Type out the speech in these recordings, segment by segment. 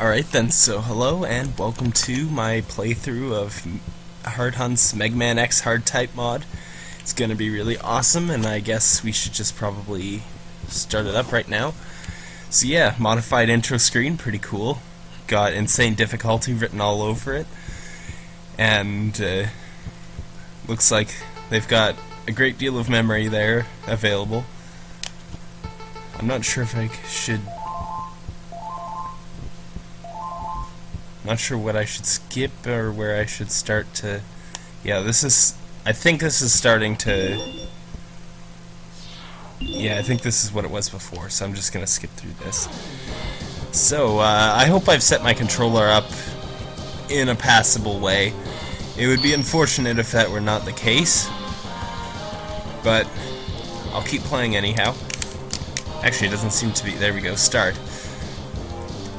Alright then, so hello and welcome to my playthrough of Hard Hunt's Mega Man X Hard Type mod. It's gonna be really awesome and I guess we should just probably start it up right now. So yeah, modified intro screen, pretty cool. Got insane difficulty written all over it. And uh, looks like they've got a great deal of memory there available. I'm not sure if I should Not sure what I should skip or where I should start to... Yeah, this is... I think this is starting to... Yeah, I think this is what it was before, so I'm just going to skip through this. So, uh, I hope I've set my controller up in a passable way. It would be unfortunate if that were not the case, but I'll keep playing anyhow. Actually, it doesn't seem to be... There we go, start.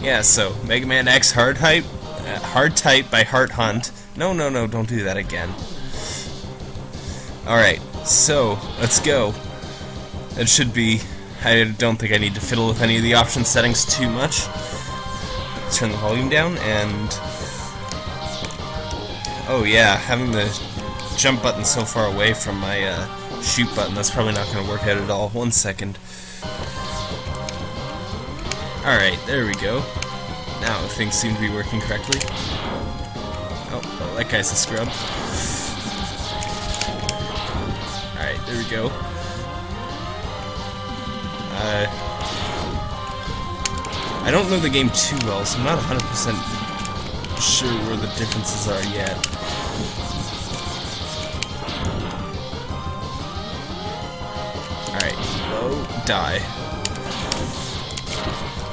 Yeah, so, Mega Man X Hard Type, uh, Hard Type by Hard Hunt. No, no, no, don't do that again. Alright, so, let's go. It should be... I don't think I need to fiddle with any of the option settings too much. Turn the volume down, and... Oh yeah, having the jump button so far away from my uh, shoot button, that's probably not going to work out at all. One second. Alright, there we go. Now things seem to be working correctly. Oh, oh that guy's a scrub. Alright, there we go. Uh, I don't know the game too well, so I'm not 100% sure where the differences are yet. Alright, low, die.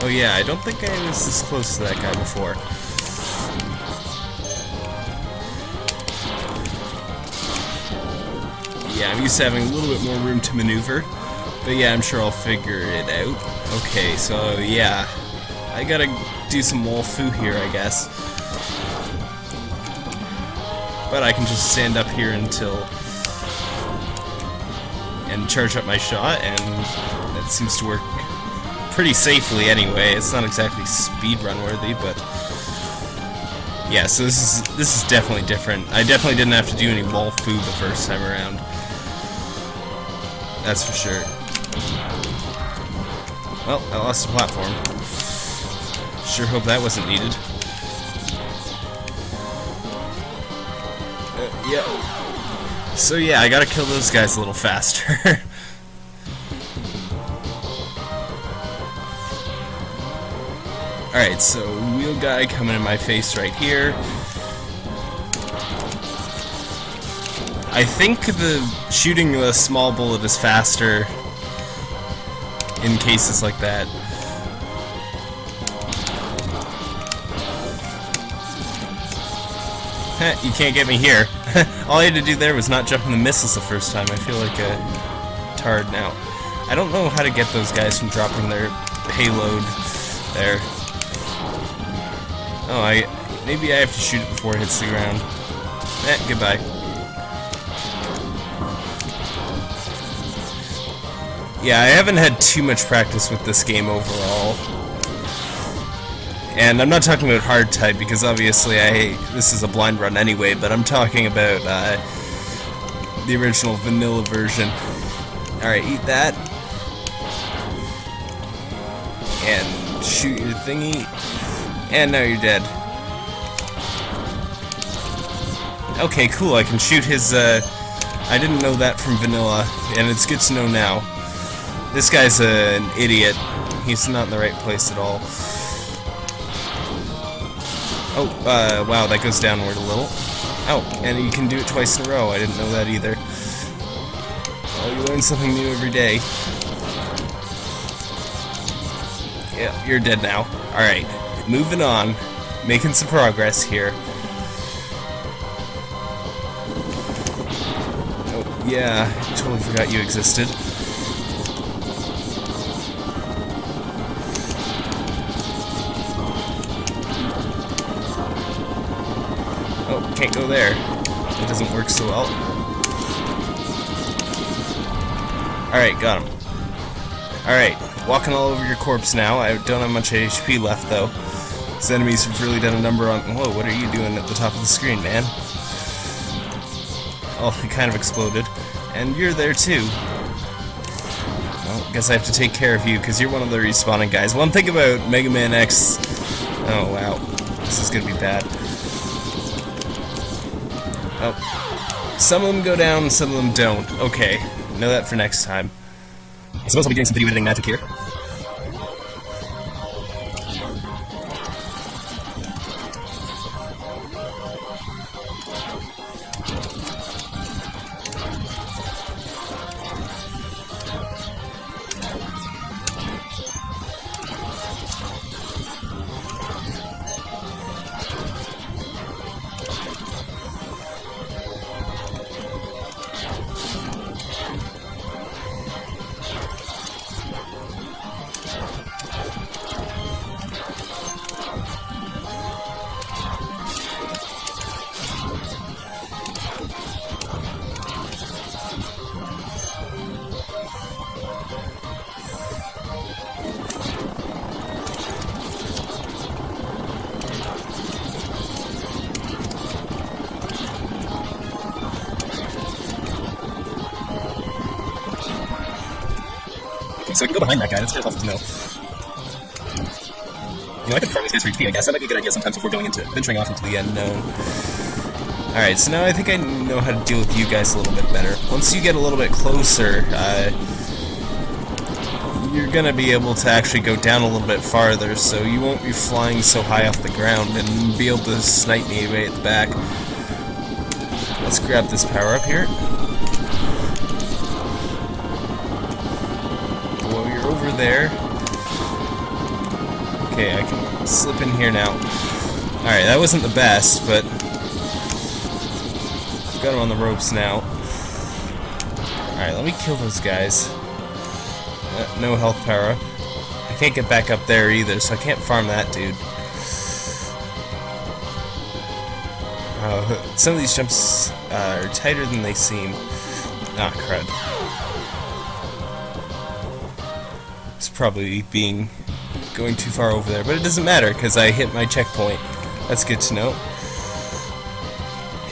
Oh yeah, I don't think I was this close to that guy before. Yeah, I'm used to having a little bit more room to maneuver. But yeah, I'm sure I'll figure it out. Okay, so yeah. I gotta do some wall fu here, I guess. But I can just stand up here until... and charge up my shot, and that seems to work pretty safely anyway. It's not exactly speedrun worthy, but yeah. So this is this is definitely different. I definitely didn't have to do any wall food the first time around. That's for sure. Well, I lost the platform. Sure hope that wasn't needed. Uh, yeah. So yeah, I gotta kill those guys a little faster. Alright, so wheel guy coming in my face right here. I think the shooting the small bullet is faster in cases like that. you can't get me here. All I had to do there was not jump in the missiles the first time. I feel like a tard now. I don't know how to get those guys from dropping their payload there. Oh, I... Maybe I have to shoot it before it hits the ground. Eh, goodbye. Yeah, I haven't had too much practice with this game overall. And I'm not talking about hard type, because obviously I this is a blind run anyway, but I'm talking about uh, the original vanilla version. Alright, eat that. And shoot your thingy. And now you're dead. Okay, cool, I can shoot his, uh... I didn't know that from Vanilla, and it's good to know now. This guy's uh, an idiot. He's not in the right place at all. Oh, uh, wow, that goes downward a little. Oh, and you can do it twice in a row. I didn't know that either. Oh, you learn something new every day. Yeah, you're dead now. Alright moving on, making some progress here. Oh, yeah, totally forgot you existed. Oh, can't go there. It doesn't work so well. Alright, got him. Alright, walking all over your corpse now. I don't have much HP left, though. These enemies have really done a number on... Whoa, what are you doing at the top of the screen, man? Oh, it kind of exploded. And you're there too. Well, guess I have to take care of you, because you're one of the respawning guys. One thing about Mega Man X... Oh, wow. This is gonna be bad. Oh. Some of them go down, some of them don't. Okay. Know that for next time. I suppose I'll be doing some video editing magic here. So I can go behind that guy. That's kind of awesome to know. You know, I could farm these guys for HP, I guess. That might be a good idea sometimes before going into venturing off into the unknown. Alright, so now I think I know how to deal with you guys a little bit better. Once you get a little bit closer, uh, you're gonna be able to actually go down a little bit farther, so you won't be flying so high off the ground and be able to snipe me way at the back. Let's grab this power up here. There. Okay, I can slip in here now. Alright, that wasn't the best, but... I've got him on the ropes now. Alright, let me kill those guys. Uh, no health power. I can't get back up there either, so I can't farm that dude. Uh, some of these jumps uh, are tighter than they seem. Ah, crud. Probably being going too far over there, but it doesn't matter because I hit my checkpoint. That's good to know.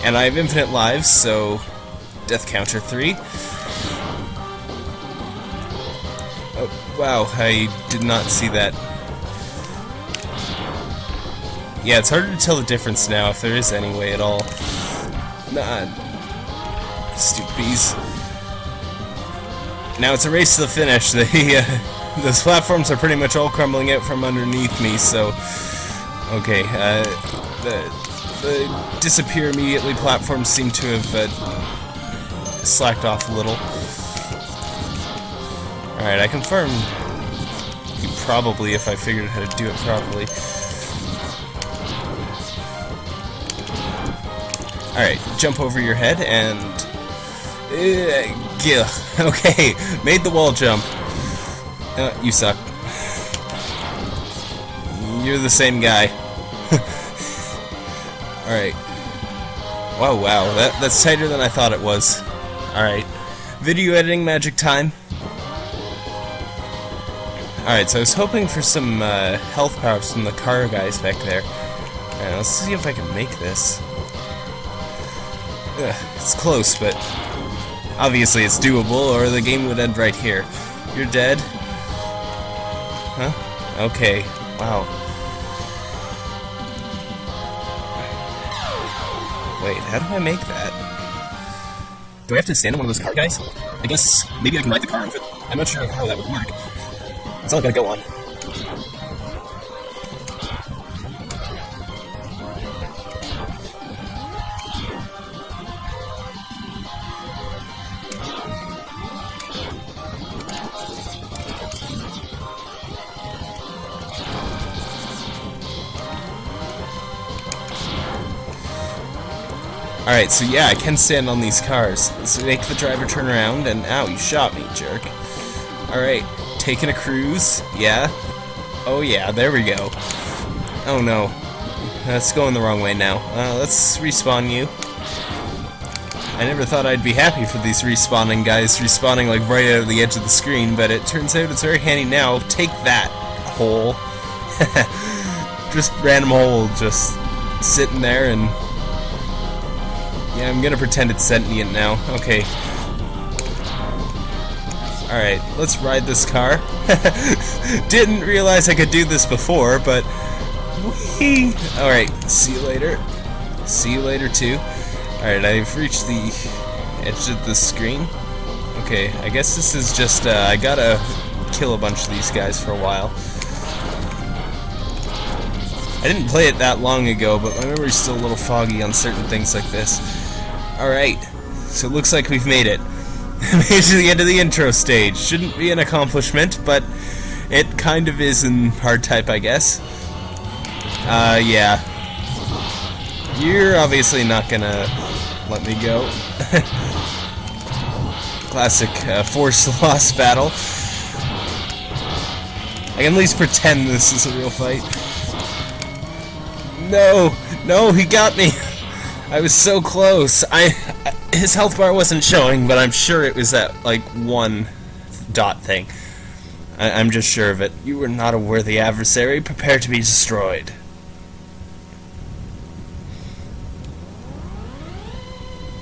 And I have infinite lives, so death counter 3. Oh, wow, I did not see that. Yeah, it's harder to tell the difference now, if there is any way at all. Nah, stupid bees. Now it's a race to the finish. They, uh, those platforms are pretty much all crumbling out from underneath me, so... Okay, uh, the, the disappear immediately platforms seem to have uh, slacked off a little. Alright, I confirm probably if I figured out how to do it properly. Alright, jump over your head and... Uh, yeah, okay, made the wall jump. Uh, you suck. You're the same guy. Alright. Wow, wow. That, that's tighter than I thought it was. Alright. Video editing magic time. Alright, so I was hoping for some uh, health powers from the car guys back there. Alright, let's see if I can make this. Ugh, it's close, but obviously it's doable, or the game would end right here. You're dead. Huh? Okay. Wow. Wait, how do I make that? Do I have to stand on one of those car guys? I guess maybe I can ride the car over. I'm not sure how that would work. That's all I gotta go on. Alright, so yeah, I can stand on these cars. Let's make the driver turn around, and ow, you shot me, jerk. Alright, taking a cruise, yeah. Oh yeah, there we go. Oh no, that's going the wrong way now. Uh, let's respawn you. I never thought I'd be happy for these respawning guys respawning like right out of the edge of the screen, but it turns out it's very handy now. Take that, hole. just random hole, just sitting there and yeah, I'm gonna pretend it's sentient now. Okay. Alright, let's ride this car. Didn't realize I could do this before, but Alright, see you later. See you later too. Alright, I've reached the edge of the screen. Okay, I guess this is just, uh, I gotta kill a bunch of these guys for a while. I didn't play it that long ago, but my memory's still a little foggy on certain things like this. Alright, so it looks like we've made it. made to the end of the intro stage. Shouldn't be an accomplishment, but it kind of is in hard type, I guess. Uh, yeah. You're obviously not gonna let me go. Classic uh, force loss battle. I can at least pretend this is a real fight. No! No, he got me! I was so close. I his health bar wasn't showing, but I'm sure it was that like one dot thing. I, am just sure of it. You were not a worthy adversary. Prepare to be destroyed.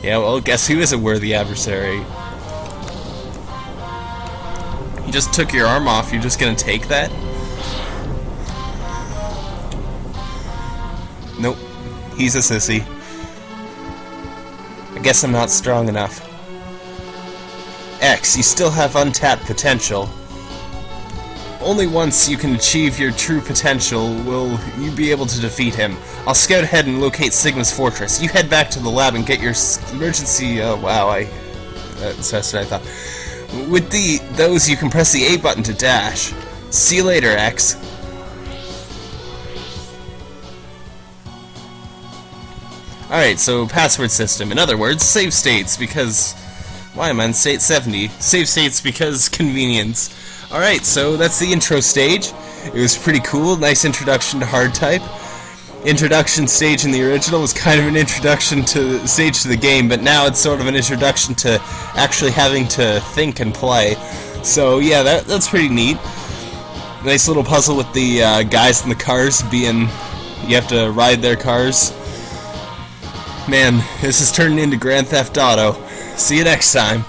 Yeah, well, guess who is a worthy adversary? He just took your arm off. You're just gonna take that? Nope. He's a sissy. I guess I'm not strong enough. X, you still have untapped potential. Only once you can achieve your true potential will you be able to defeat him. I'll scout ahead and locate Sigma's fortress. You head back to the lab and get your emergency... Oh, wow, I... That's, what I thought. With the those, you can press the A button to dash. See you later, X. Alright, so password system. In other words, save states, because... Why am I in state 70? Save states because convenience. Alright, so that's the intro stage. It was pretty cool, nice introduction to hard type. Introduction stage in the original was kind of an introduction to stage to the game, but now it's sort of an introduction to actually having to think and play. So yeah, that, that's pretty neat. Nice little puzzle with the uh, guys in the cars being... You have to ride their cars. Man, this is turning into Grand Theft Auto. See you next time.